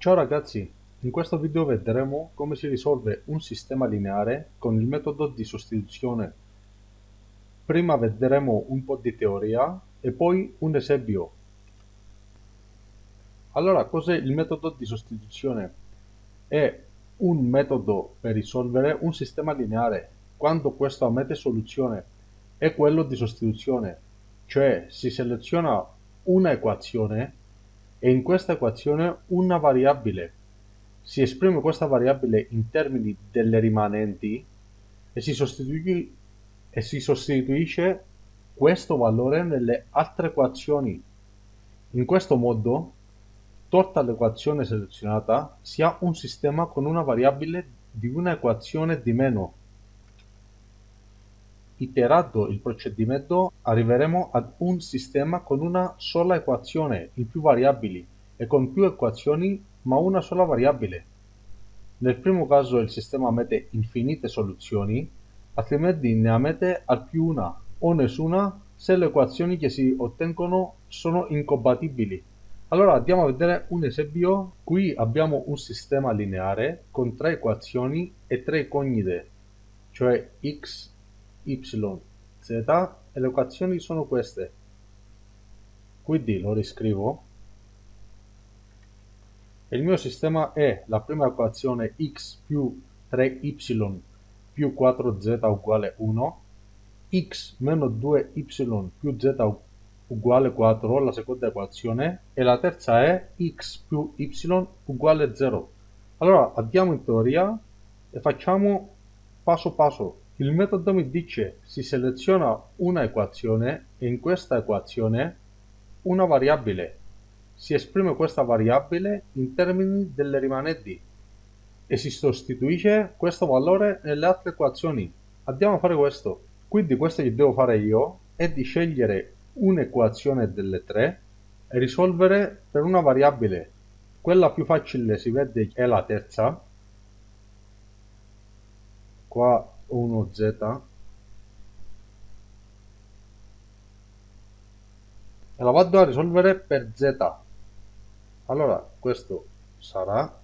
Ciao ragazzi, in questo video vedremo come si risolve un sistema lineare con il metodo di sostituzione. Prima vedremo un po' di teoria e poi un esempio. Allora, cos'è il metodo di sostituzione? È un metodo per risolvere un sistema lineare quando questo ammette soluzione. È quello di sostituzione, cioè si seleziona una equazione e in questa equazione una variabile. Si esprime questa variabile in termini delle rimanenti e si, e si sostituisce questo valore nelle altre equazioni. In questo modo, tolta l'equazione selezionata, si ha un sistema con una variabile di una equazione di meno. Iterato il procedimento arriveremo ad un sistema con una sola equazione in più variabili e con più equazioni ma una sola variabile. Nel primo caso il sistema ammette infinite soluzioni, altrimenti ne ammette al più una o nessuna se le equazioni che si ottengono sono incompatibili. Allora andiamo a vedere un esempio. Qui abbiamo un sistema lineare con tre equazioni e tre incognite, cioè x, y, z e le equazioni sono queste. Quindi lo riscrivo. Il mio sistema è la prima equazione x più 3y più 4z uguale 1, x meno 2y più z uguale 4, la seconda equazione, e la terza è x più y uguale 0. Allora andiamo in teoria e facciamo passo passo. Il metodo mi dice si seleziona una equazione e in questa equazione una variabile. Si esprime questa variabile in termini delle rimanenti e si sostituisce questo valore nelle altre equazioni. Andiamo a fare questo. Quindi questo che devo fare io è di scegliere un'equazione delle tre e risolvere per una variabile. Quella più facile si vede è la terza. Qua 1z e la vado a risolvere per z. Allora questo sarà.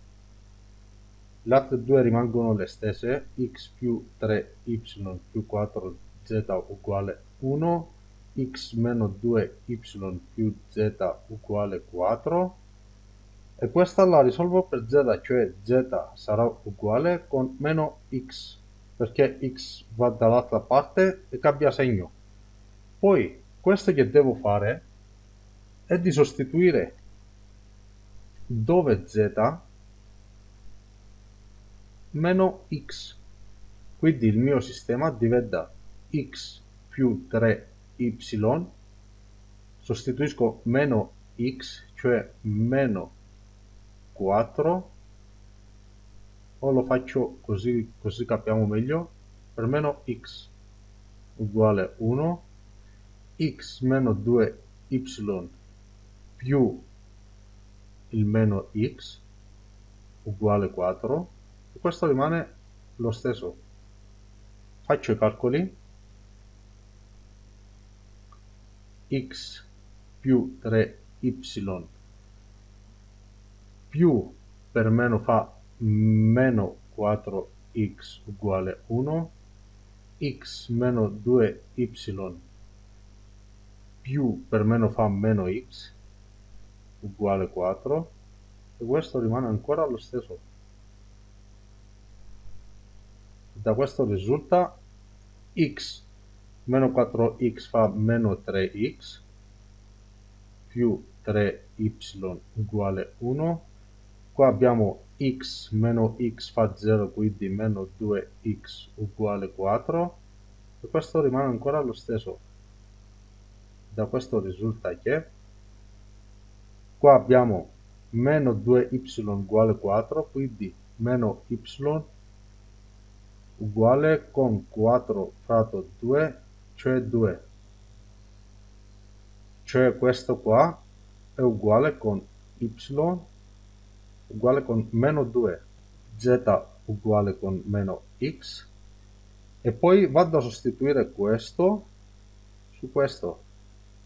Le altre due rimangono le stesse. X più 3y più 4z uguale 1 x meno 2y più z uguale 4 e questa la risolvo per z cioè z sarà uguale con meno x perché x va dall'altra parte e cambia segno. Poi questo che devo fare è di sostituire dove z meno x. Quindi il mio sistema diventa x più 3y, sostituisco meno x, cioè meno 4 o lo faccio così, così capiamo meglio, per meno x uguale 1, x meno 2y più il meno x uguale 4 e questo rimane lo stesso. Faccio i calcoli. x più 3y più per meno fa meno 4x uguale 1, x meno 2y più per meno fa meno x uguale 4 e questo rimane ancora lo stesso. Da questo risulta x meno 4x fa meno 3x più 3y uguale 1 qua abbiamo x meno x fa 0 quindi meno 2x uguale 4 e questo rimane ancora lo stesso. Da questo risulta che qua abbiamo meno 2y uguale 4 quindi meno y uguale con 4 fratto 2 cioè 2 cioè questo qua è uguale con y uguale con meno 2, z uguale con meno x, e poi vado a sostituire questo su questo,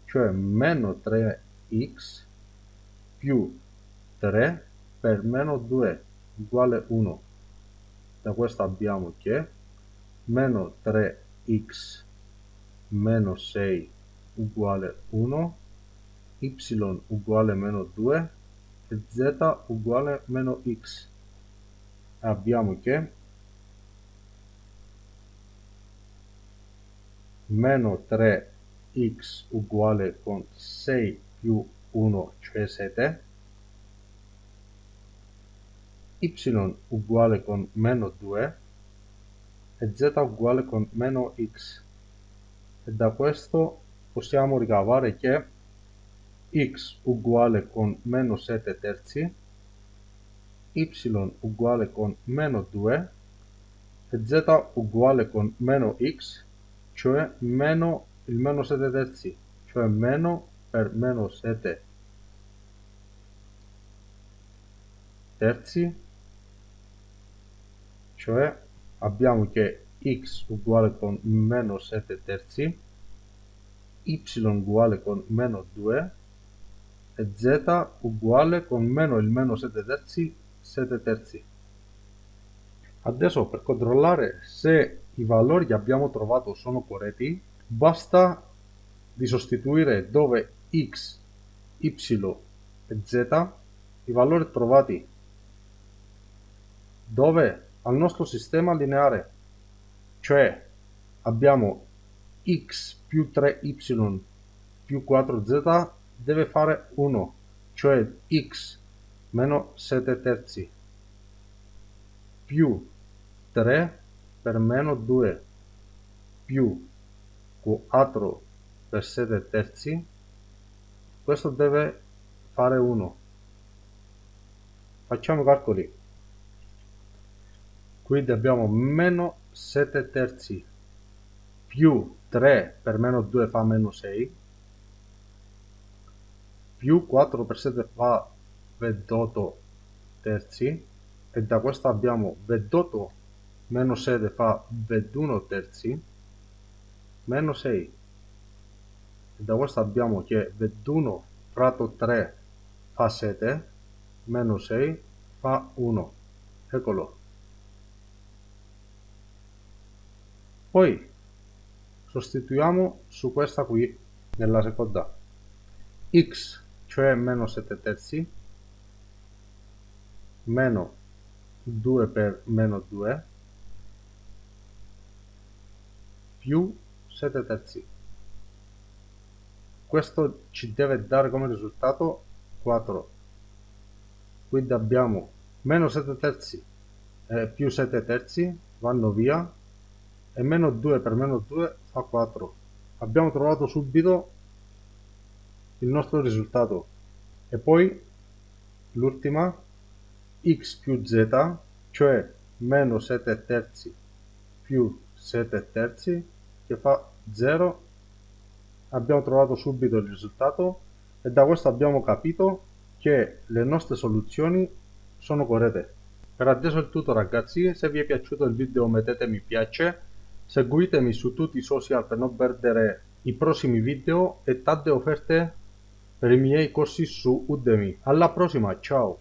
cioè meno 3x più 3 per meno 2 uguale 1 da questo abbiamo che meno 3x meno 6 uguale 1 y uguale meno 2 e z uguale meno x. Abbiamo che meno 3x uguale con 6 più 1 cioè 7 y uguale con meno 2 e z uguale con meno x. E da questo possiamo ricavare che x uguale con meno 7 terzi y uguale con meno 2 e z uguale con meno x cioè meno il meno 7 terzi cioè meno per meno 7 terzi cioè abbiamo che x uguale con meno 7 terzi, y uguale con meno 2 e z uguale con meno il meno 7 terzi, 7 terzi. Adesso per controllare se i valori che abbiamo trovato sono corretti, basta di sostituire dove x, y e z i valori trovati dove al nostro sistema lineare, cioè abbiamo x più 3y più 4z deve fare 1, cioè x meno 7 terzi più 3 per meno 2 più 4 per 7 terzi, questo deve fare 1. Facciamo calcoli quindi abbiamo meno 7 terzi più 3 per meno 2 fa meno 6 più 4 per 7 fa 28 terzi. E da questo abbiamo 28 meno 7 fa 21 terzi meno 6 e da questo abbiamo che 21 fratto 3 fa 7 meno 6 fa 1 eccolo. Poi sostituiamo su questa qui nella seconda. X, cioè meno 7 terzi, meno 2 per meno 2, più 7 terzi. Questo ci deve dare come risultato 4. Quindi abbiamo meno 7 terzi e più 7 terzi vanno via e meno 2 per meno 2 fa 4 abbiamo trovato subito il nostro risultato. E poi l'ultima x più z cioè meno 7 terzi più 7 terzi che fa 0 abbiamo trovato subito il risultato e da questo abbiamo capito che le nostre soluzioni sono corrette. Per adesso è tutto ragazzi. Se vi è piaciuto il video mettete mi piace. Seguitemi su tutti i social per non perdere i prossimi video e tante offerte per i miei corsi su Udemy. Alla prossima, ciao!